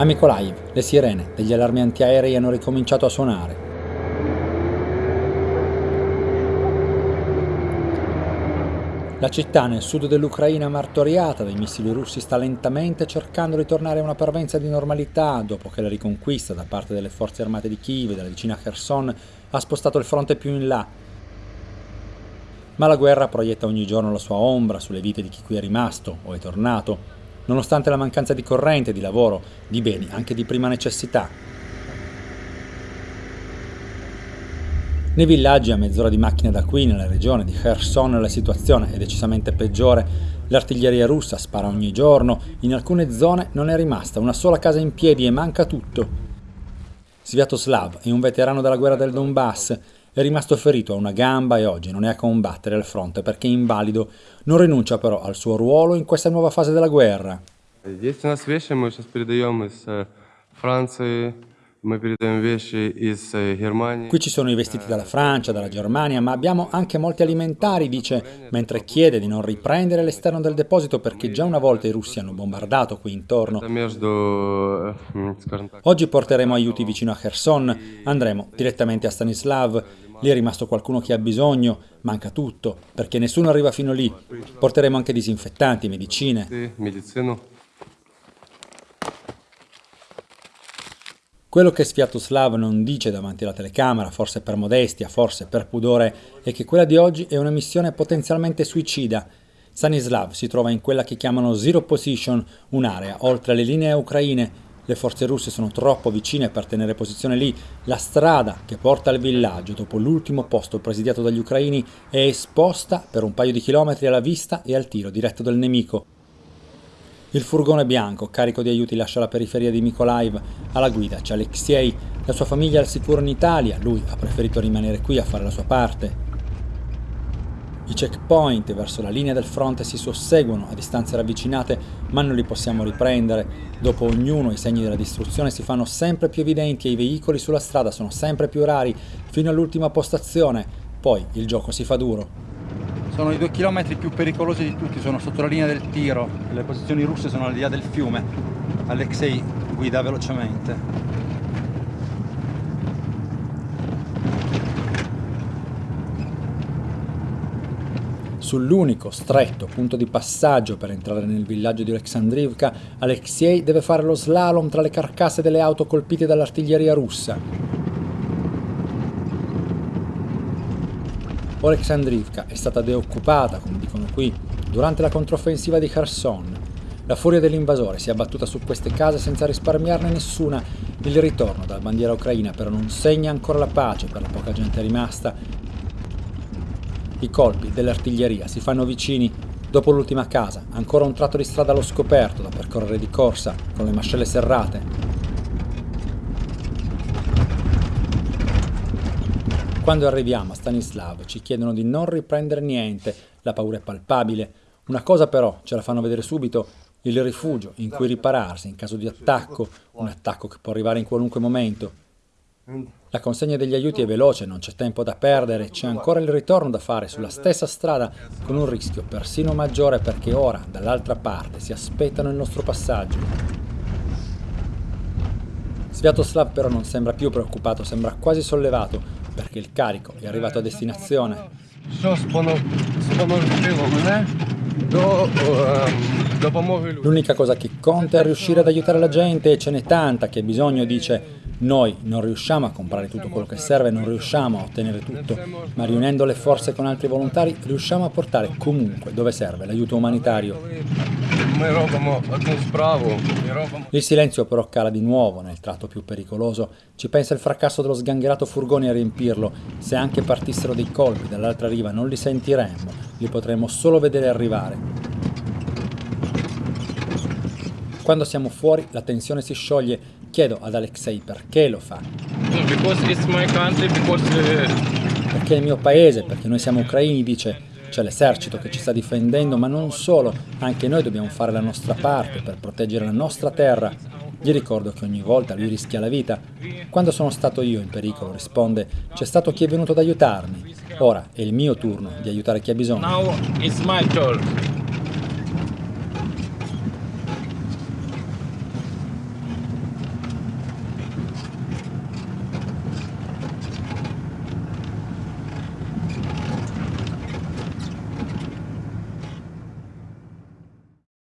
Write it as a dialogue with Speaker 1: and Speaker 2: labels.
Speaker 1: A Mykolaiv le sirene degli allarmi antiaerei hanno ricominciato a suonare. La città nel sud dell'Ucraina martoriata dai missili russi sta lentamente cercando di tornare a una parvenza di normalità dopo che la riconquista da parte delle forze armate di Kiev e della vicina Kherson ha spostato il fronte più in là. Ma la guerra proietta ogni giorno la sua ombra sulle vite di chi qui è rimasto o è tornato, nonostante la mancanza di corrente, di lavoro, di beni, anche di prima necessità. Nei villaggi a mezz'ora di macchina da qui, nella regione di Kherson, la situazione è decisamente peggiore. L'artiglieria russa spara ogni giorno, in alcune zone non è rimasta una sola casa in piedi e manca tutto. Sviatoslav è un veterano della guerra del Donbass, è rimasto ferito a una gamba e oggi non è a combattere al fronte perché è invalido, non rinuncia però al suo ruolo in questa nuova fase della guerra.
Speaker 2: Есть у нас вещи, мы сейчас передаем из э, Франции,
Speaker 1: Eh, Qui ci sono i vestiti dalla Francia, dalla Germania, ma abbiamo anche molti alimentari, dice, mentre chiede di non riprendere l'esterno del deposito perché già una volta i russi hanno bombardato qui intorno.
Speaker 2: Eh,
Speaker 1: Oggi porteremo aiuti vicino a Kherson, andremo direttamente a Stanislav, lì è rimasto qualcuno che ha bisogno, manca tutto, perché nessuno arriva fino lì. Porteremo anche disinfettanti, medicine. Quello che Sviatoslav non dice davanti alla telecamera, forse per modestia, forse per pudore, è che quella di oggi è una missione potenzialmente suicida. Stanislav si trova in quella che chiamano Zero Position, un'area oltre le linee ucraine. Le forze russe sono troppo vicine per tenere posizione lì. La strada che porta al villaggio, dopo l'ultimo posto presidiato dagli ucraini, è esposta per un paio di chilometri alla vista e al tiro diretto del nemico. Il furgone bianco, carico di aiuti, lascia la periferia di Mykolaiv. Alla guida c'è Alexei, la sua famiglia è al sicuro in Italia, lui ha preferito rimanere qui a fare la sua parte. I checkpoint verso la linea del fronte si susseguono a distanze ravvicinate, ma non li possiamo riprendere. Dopo ognuno i segni della distruzione si fanno sempre più evidenti e i veicoli sulla strada sono sempre più rari, fino all'ultima postazione. Poi il gioco si fa duro.
Speaker 3: Sono i due chilometri più pericolosi di tutti, sono sotto la linea del tiro, le posizioni russe sono al di là del fiume. Alexei guida velocemente.
Speaker 1: Sull'unico stretto punto di passaggio per entrare nel villaggio di Alexandrivka, Alexei deve fare lo slalom tra le carcasse delle auto colpite dall'artiglieria russa. Oleksandrivka è stata deoccupata, come dicono qui, durante la controffensiva di Kherson. La furia dell'invasore si è abbattuta su queste case senza risparmiarne nessuna. Il ritorno dalla bandiera ucraina però non segna ancora la pace per la poca gente rimasta. I colpi dell'artiglieria si fanno vicini. Dopo l'ultima casa, ancora un tratto di strada allo scoperto da percorrere di corsa, con le mascelle serrate. Quando arriviamo a Stanislav ci chiedono di non riprendere niente, la paura è palpabile. Una cosa però ce la fanno vedere subito, il rifugio in cui ripararsi in caso di attacco, un attacco che può arrivare in qualunque momento. La consegna degli aiuti è veloce, non c'è tempo da perdere, c'è ancora il ritorno da fare sulla stessa strada con un rischio persino maggiore perché ora, dall'altra parte, si aspettano il nostro passaggio. Sviatoslav però non sembra più preoccupato, sembra quasi sollevato perché il carico è arrivato a destinazione. L'unica cosa che conta è riuscire ad aiutare la gente e ce n'è tanta che ha bisogno, dice noi non riusciamo a comprare tutto quello che serve, non riusciamo a ottenere tutto, ma riunendo le forze con altri volontari riusciamo a portare comunque dove serve l'aiuto umanitario. Il silenzio però cala di nuovo nel tratto più pericoloso. Ci pensa il fracasso dello sgangherato furgone a riempirlo. Se anche partissero dei colpi dall'altra riva non li sentiremmo, li potremmo solo vedere arrivare. Quando siamo fuori la tensione si scioglie Chiedo ad Alexei perché lo fa.
Speaker 2: Country,
Speaker 1: perché è il mio paese, perché noi siamo ucraini, dice. C'è l'esercito che ci sta difendendo, ma non solo, anche noi dobbiamo fare la nostra parte per proteggere la nostra terra. Gli ricordo che ogni volta lui rischia la vita. Quando sono stato io in pericolo, risponde, c'è stato chi è venuto ad aiutarmi. Ora è il mio turno di aiutare chi ha bisogno.